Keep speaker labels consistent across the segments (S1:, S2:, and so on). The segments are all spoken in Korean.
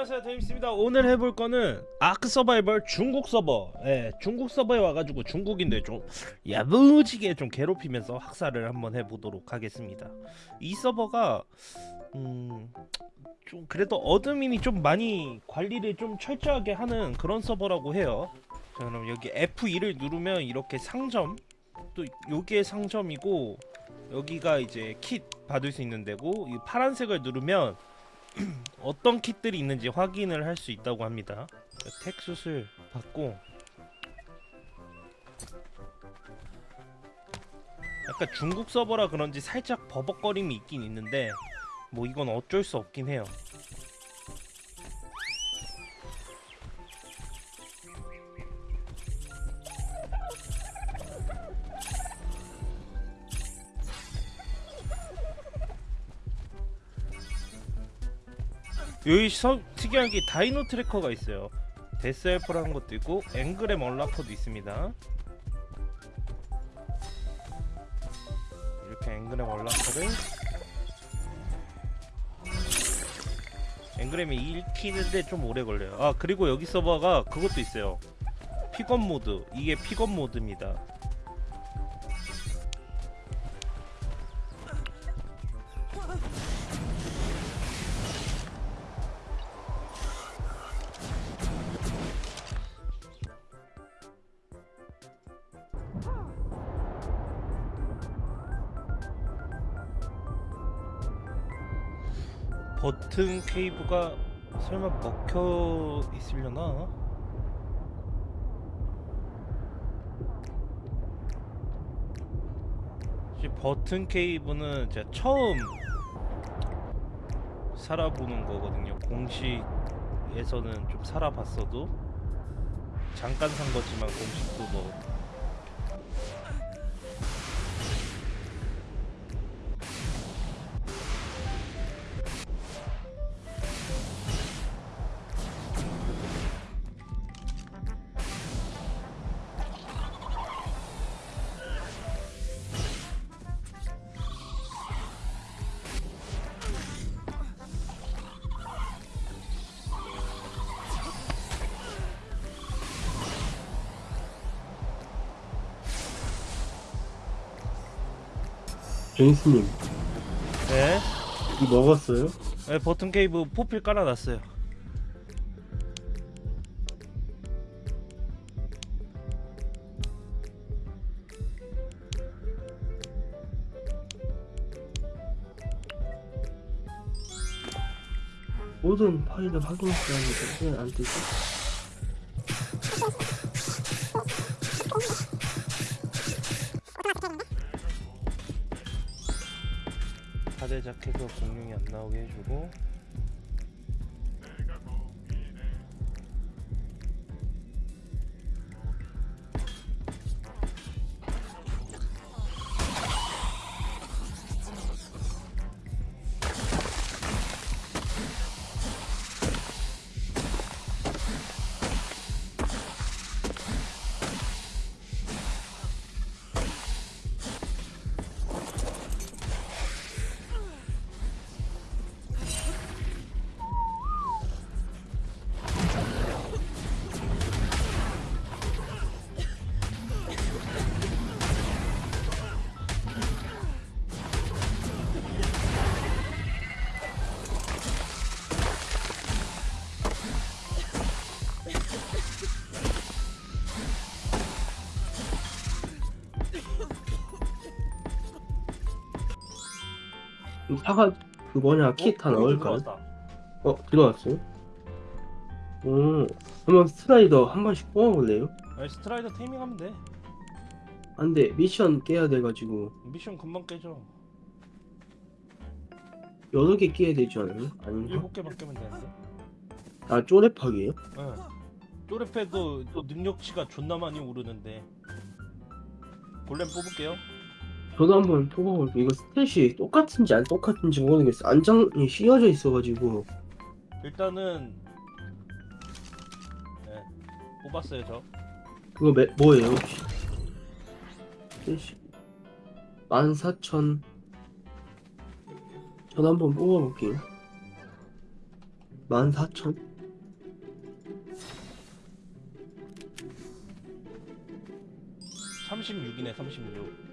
S1: 안녕하세요 데임스입니다. 오늘 해볼 거는 ARK Survival 중국 서버. 예, 중국 서버에 와가지고 중국인들 좀 야무지게 좀 괴롭히면서 학살을 한번 해보도록 하겠습니다. 이 서버가 음... 좀 그래도 admin이 좀 많이 관리를 좀 철저하게 하는 그런 서버라고 해요. 자 그럼 여기 F2를 누르면 이렇게 상점 또 여기에 상점이고 여기가 이제 킷 받을 수 있는 데고 이 파란색을 누르면 어떤 킷들이 있는지 확인을 할 수 있다고 합니다. 텍숫을 받고 약간 중국 서버라 그런지 살짝 버벅거림이 있긴 있는데 뭐 이건 어쩔 수 없긴 해요. 여기 서, 특이한 게 dino tracker가 있어요. death help라는 것도 있고 engram unlocker도 있습니다. 이렇게 engram unlocker를 engram이 읽히는데 좀 오래 걸려요. 아 그리고 여기 서버가 그것도 있어요. pickup mode 이게 pickup mode입니다. 버튼 케이브가 설마 먹혀 있으려나? 이 버튼 케이브는 제가 처음 살아보는 거거든요. 공식에서는 좀 살아봤어도 잠깐 산 거지만 공식도 뭐
S2: 제니스님
S1: 네,
S2: 먹었어요?
S1: 네 버튼 케이브 포필 깔아놨어요.
S2: 모든 파일을 확인했어야 하는데 왜안 뜨지?
S1: 파대 자켓도 공룡이 안 나오게 해주고
S2: 이 사과 그 뭐냐 킷 다?
S1: 들어왔다.
S2: 어 들어왔어요? 오 한번 스라이더 한 번씩 뽑아볼래요?
S1: 아니, 스트라이더 테이밍하면 돼.
S2: 안돼 미션 깨야 돼가지고
S1: 미션 금방 깨져.
S2: 여러 개 깨야 되지 않아요? 아닌가?
S1: 일곱 개만 깨면 되는데.
S2: 아 쪼랩하기에요?
S1: 응. 쪼레페도 또 능력치가 존나 많이 오르는데. 골렘 뽑을게요.
S2: 저도 한번 뽑아볼게요. 이거 스탯이 똑같은지 안 똑같은지 모르겠어. 안장이 씌어져 있어가지고.
S1: 일단은 네, 뽑았어요 저.
S2: 그거 매, 뭐예요? 혹시? 14,000. 저도 한번 뽑아볼게요. 14,000.
S1: 36이네 36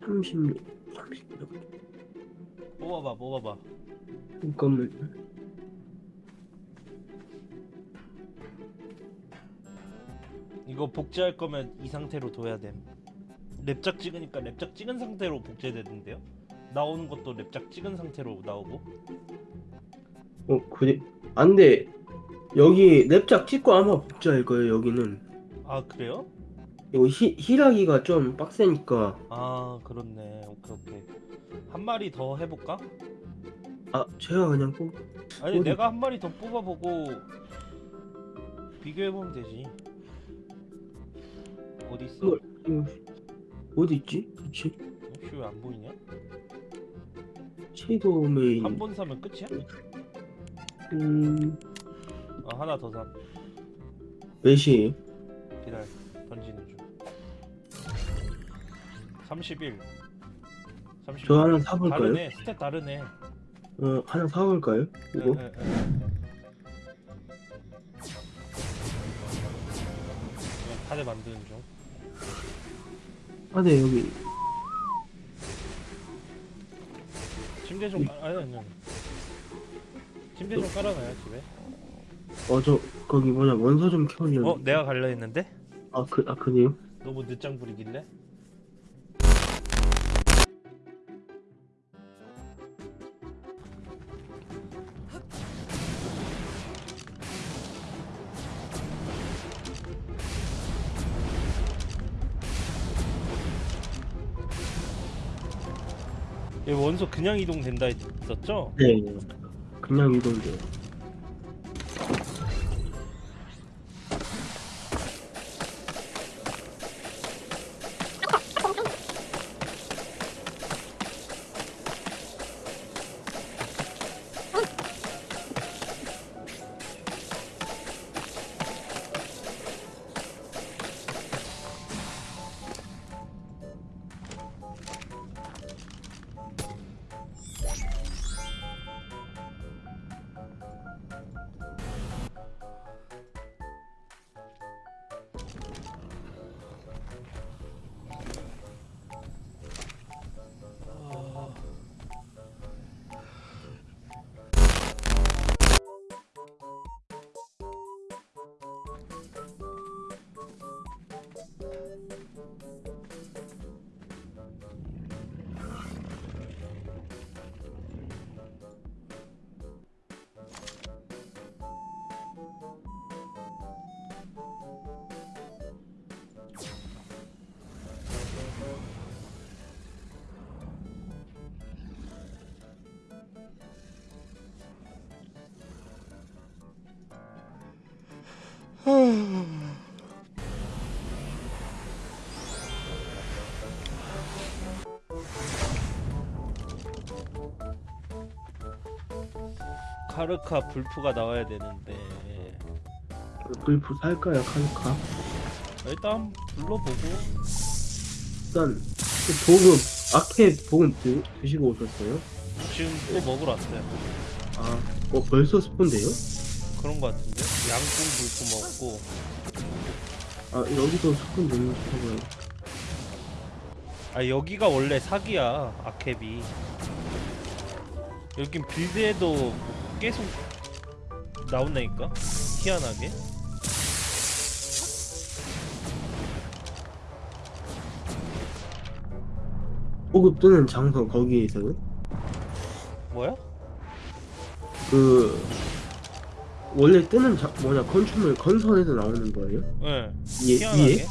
S2: 36 36
S1: 뽑아봐 뽑아봐.
S2: 잠깐만
S1: 이거 복제할 거면 이 상태로 둬야 됨. 랩작 찍으니까 랩작 찍은 상태로 복제되던데요? 나오는 것도 랩작 찍은 상태로 나오고?
S2: 어 그래 안 돼. 여기 랩작 찍고 아마 복제할 거예요 여기는.
S1: 아 그래요?
S2: 이거 히, 힐하기가 좀 빡세니까
S1: 아 그렇네 오케이 오케이 한 마리 더 해볼까?
S2: 아 제가 그냥 꼭
S1: 아니
S2: 어디?
S1: 내가 한 마리 더 뽑아보고 비교해보면 되지 어디 있어?
S2: 이거 이거 어디 있지? 그치?
S1: 혹시 왜 안 보이냐?
S2: Shadowmane
S1: 한 번 사면 끝이야?
S2: 음
S1: 아 하나 더 사.
S2: 몇이에요?
S1: 기다려 던지는 중 31 31
S2: 저 하나 사볼까요?
S1: 다르네 stat 다르네
S2: 어 하나 사볼까요? 이거?
S1: 에, 에, 에. 그냥 카드 만드는 중
S2: 아 네 여기
S1: 침대 좀 깔- 아니 아니 아니. 침대 좀 깔아놔요 집에
S2: 어 저 거기 뭐냐 원서 좀 켜려
S1: 어 내가 갈려 했는데
S2: 아그 아 그래요?
S1: 너무 늦장 부리길래 원소 그냥 이동된다 했었죠?
S2: 네 그냥 이동돼
S1: 카르카 불프가 나와야 되는데
S2: 불프 살까요 칼카?
S1: 일단 불러보고
S2: 일단 그 보급 아케 보급 드, 드시고 오셨어요?
S1: 지금 또 먹으러 왔어요
S2: 아, 어 벌써 스폰데요?
S1: 그런 거 같은데 양궁 불프 먹고
S2: 아 여기도 스폰 너무 좋다고요.
S1: 아 여기가 원래 사기야 아캡이 여긴 빌드에도 계속 나온다니까 희한하게
S2: 보급 뜨는 장소 거기에 있어요?
S1: 뭐야?
S2: 그 원래 뜨는 자, 뭐냐 건축물 건설에서 나오는 거예요?
S1: 예
S2: 위에
S1: 희한하게
S2: 위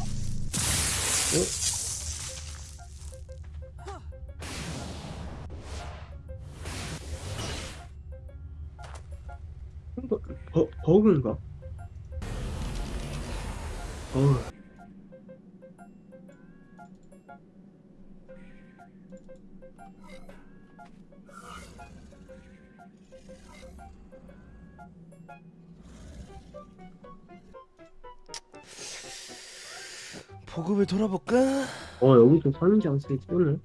S2: 버, 버 버그인가? 어
S1: 보급을 돌아볼까?
S2: 어 여기도 선인장소에 뜨네.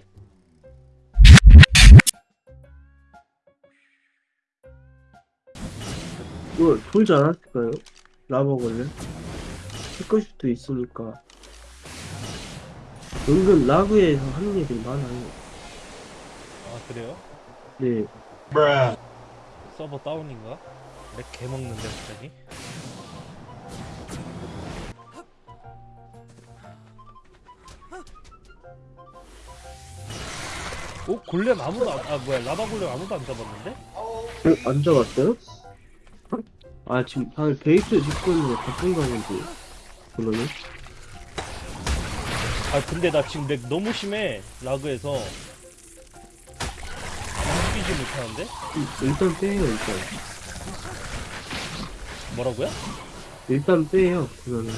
S2: 이거 돌지 않았을까요? 라버 걸레? 체크슛도 있으니까 은근 라그에서 하는 애들이 많아요.
S1: 아 그래요?
S2: 네.
S1: 서버 다운인가? 렉 개먹는데 갑자기? 오 골렘 아무도 안, 아 뭐야 라바 골렘 아무도 안 잡았는데?
S2: 어? 안 잡았어요? 아 지금 방금 베이스 짓고 있는 거 바쁜 거 아닌지 그러네?
S1: 아 근데 나 지금 렉 너무 심해 라그에서 움직이지 못하는데?
S2: 음, 일단 빼요 일단
S1: 뭐라고요?
S2: 일단 빼요 그러면